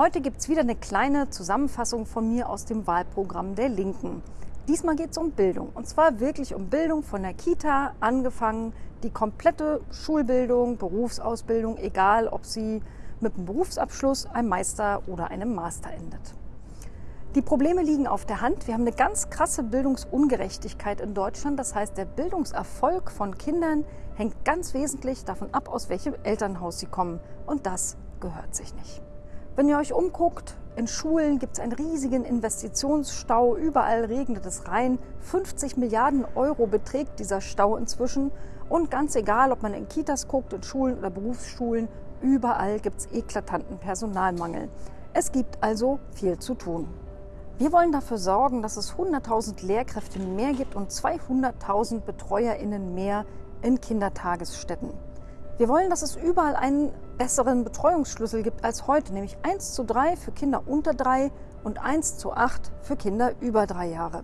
Heute gibt es wieder eine kleine Zusammenfassung von mir aus dem Wahlprogramm der Linken. Diesmal geht es um Bildung. Und zwar wirklich um Bildung von der Kita angefangen, die komplette Schulbildung, Berufsausbildung, egal ob sie mit einem Berufsabschluss, einem Meister oder einem Master endet. Die Probleme liegen auf der Hand. Wir haben eine ganz krasse Bildungsungerechtigkeit in Deutschland. Das heißt, der Bildungserfolg von Kindern hängt ganz wesentlich davon ab, aus welchem Elternhaus sie kommen. Und das gehört sich nicht. Wenn ihr euch umguckt, in Schulen gibt es einen riesigen Investitionsstau, überall regnet es rein. 50 Milliarden Euro beträgt dieser Stau inzwischen. Und ganz egal, ob man in Kitas guckt, in Schulen oder Berufsschulen, überall gibt es eklatanten Personalmangel. Es gibt also viel zu tun. Wir wollen dafür sorgen, dass es 100.000 Lehrkräfte mehr gibt und 200.000 BetreuerInnen mehr in Kindertagesstätten. Wir wollen, dass es überall einen besseren Betreuungsschlüssel gibt als heute, nämlich 1 zu 3 für Kinder unter 3 und 1 zu 8 für Kinder über 3 Jahre.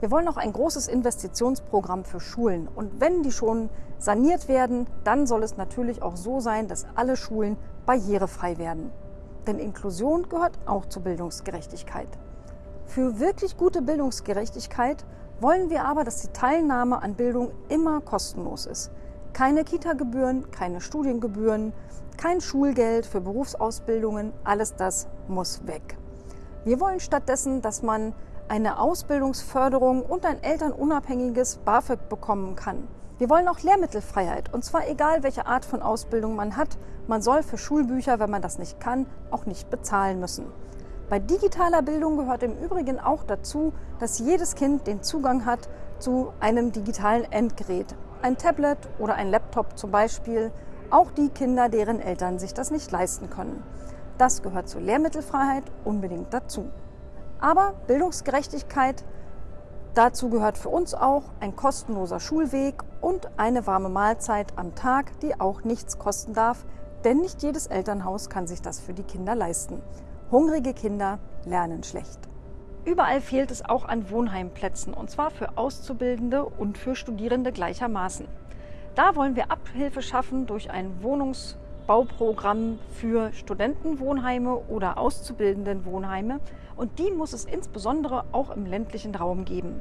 Wir wollen auch ein großes Investitionsprogramm für Schulen. Und wenn die schon saniert werden, dann soll es natürlich auch so sein, dass alle Schulen barrierefrei werden. Denn Inklusion gehört auch zur Bildungsgerechtigkeit. Für wirklich gute Bildungsgerechtigkeit wollen wir aber, dass die Teilnahme an Bildung immer kostenlos ist. Keine Kita-Gebühren, keine Studiengebühren, kein Schulgeld für Berufsausbildungen, alles das muss weg. Wir wollen stattdessen, dass man eine Ausbildungsförderung und ein elternunabhängiges BAföG bekommen kann. Wir wollen auch Lehrmittelfreiheit und zwar egal, welche Art von Ausbildung man hat. Man soll für Schulbücher, wenn man das nicht kann, auch nicht bezahlen müssen. Bei digitaler Bildung gehört im Übrigen auch dazu, dass jedes Kind den Zugang hat zu einem digitalen Endgerät ein Tablet oder ein Laptop zum Beispiel, auch die Kinder, deren Eltern sich das nicht leisten können. Das gehört zur Lehrmittelfreiheit unbedingt dazu. Aber Bildungsgerechtigkeit, dazu gehört für uns auch ein kostenloser Schulweg und eine warme Mahlzeit am Tag, die auch nichts kosten darf, denn nicht jedes Elternhaus kann sich das für die Kinder leisten. Hungrige Kinder lernen schlecht. Überall fehlt es auch an Wohnheimplätzen, und zwar für Auszubildende und für Studierende gleichermaßen. Da wollen wir Abhilfe schaffen durch ein Wohnungsbauprogramm für Studentenwohnheime oder Auszubildendenwohnheime. Und die muss es insbesondere auch im ländlichen Raum geben.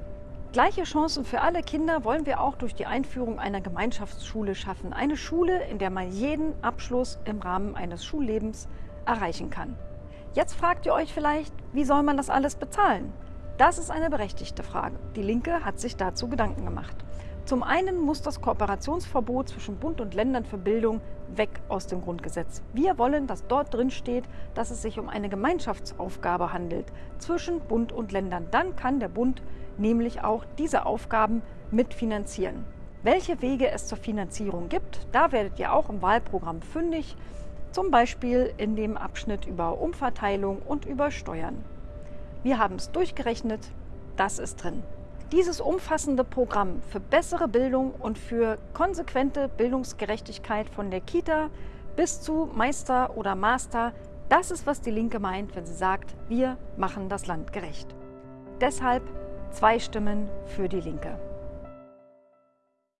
Gleiche Chancen für alle Kinder wollen wir auch durch die Einführung einer Gemeinschaftsschule schaffen. Eine Schule, in der man jeden Abschluss im Rahmen eines Schullebens erreichen kann. Jetzt fragt ihr euch vielleicht, wie soll man das alles bezahlen? Das ist eine berechtigte Frage. Die Linke hat sich dazu Gedanken gemacht. Zum einen muss das Kooperationsverbot zwischen Bund und Ländern für Bildung weg aus dem Grundgesetz. Wir wollen, dass dort drin steht, dass es sich um eine Gemeinschaftsaufgabe handelt zwischen Bund und Ländern. Dann kann der Bund nämlich auch diese Aufgaben mitfinanzieren. Welche Wege es zur Finanzierung gibt, da werdet ihr auch im Wahlprogramm fündig zum Beispiel in dem Abschnitt über Umverteilung und über Steuern. Wir haben es durchgerechnet, das ist drin. Dieses umfassende Programm für bessere Bildung und für konsequente Bildungsgerechtigkeit von der Kita bis zu Meister oder Master, das ist, was die Linke meint, wenn sie sagt, wir machen das Land gerecht. Deshalb zwei Stimmen für die Linke.